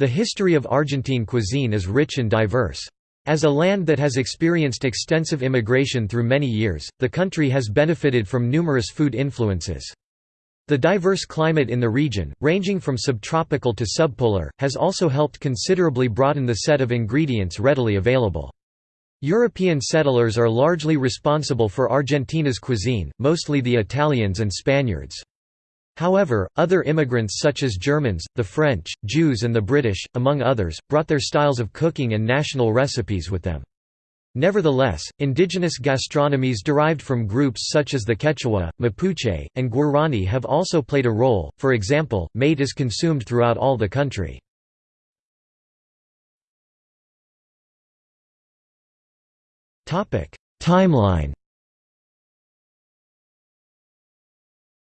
The history of Argentine cuisine is rich and diverse. As a land that has experienced extensive immigration through many years, the country has benefited from numerous food influences. The diverse climate in the region, ranging from subtropical to subpolar, has also helped considerably broaden the set of ingredients readily available. European settlers are largely responsible for Argentina's cuisine, mostly the Italians and Spaniards. However, other immigrants such as Germans, the French, Jews and the British, among others, brought their styles of cooking and national recipes with them. Nevertheless, indigenous gastronomies derived from groups such as the Quechua, Mapuche, and Guarani have also played a role, for example, mate is consumed throughout all the country. Timeline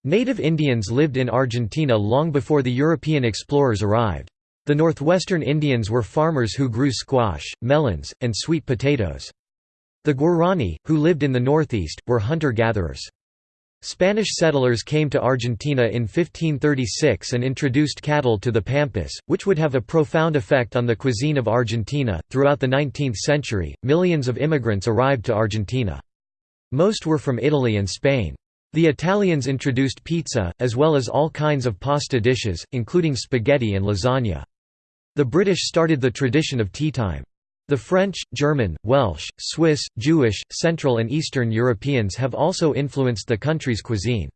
Native Indians lived in Argentina long before the European explorers arrived. The northwestern Indians were farmers who grew squash, melons, and sweet potatoes. The Guarani, who lived in the northeast, were hunter-gatherers. Spanish settlers came to Argentina in 1536 and introduced cattle to the Pampas, which would have a profound effect on the cuisine of Argentina. Throughout the 19th century, millions of immigrants arrived to Argentina. Most were from Italy and Spain. The Italians introduced pizza, as well as all kinds of pasta dishes, including spaghetti and lasagna. The British started the tradition of teatime. The French, German, Welsh, Swiss, Jewish, Central and Eastern Europeans have also influenced the country's cuisine.